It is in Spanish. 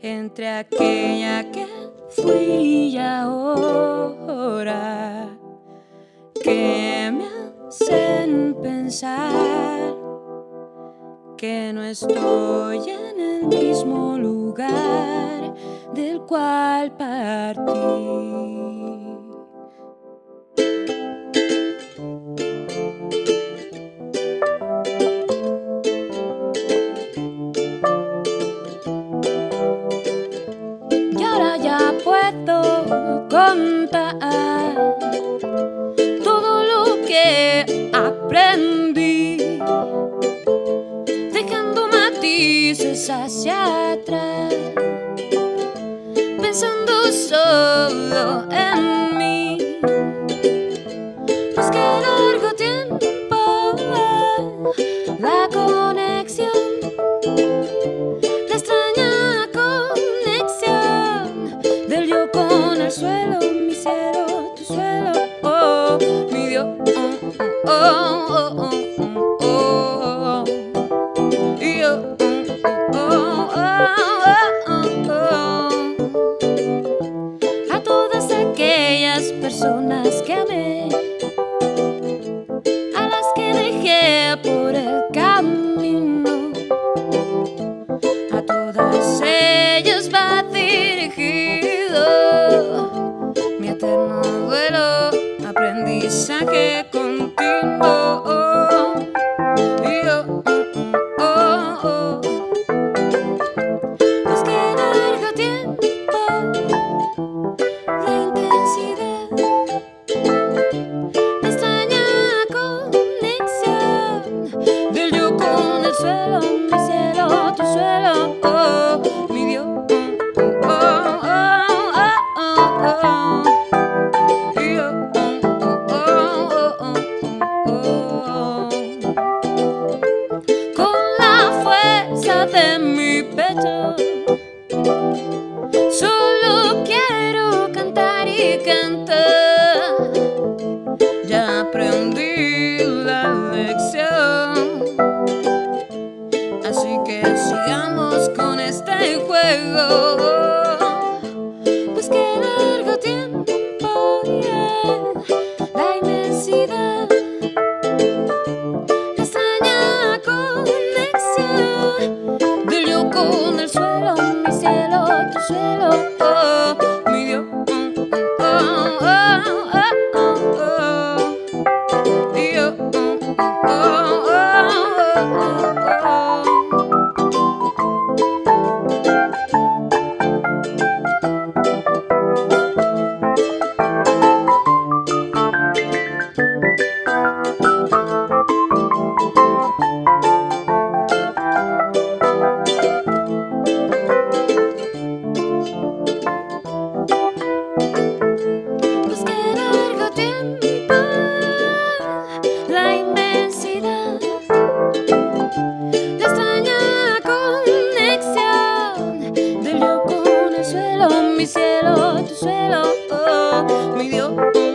entre aquella que fui y ahora que me hacen pensar que no estoy en el mismo lugar del cual partí. Todo lo que aprendí, dejando matices hacia atrás, pensando solo en de mi pecho. Solo quiero cantar y cantar. que sigamos con este juego. Pues qué largo tiempo, yeah, la inmensidad. La extraña conexión de yo con el suelo, mi cielo, tu suelo. Oh. cielo, tu suelo, oh, mi Dios.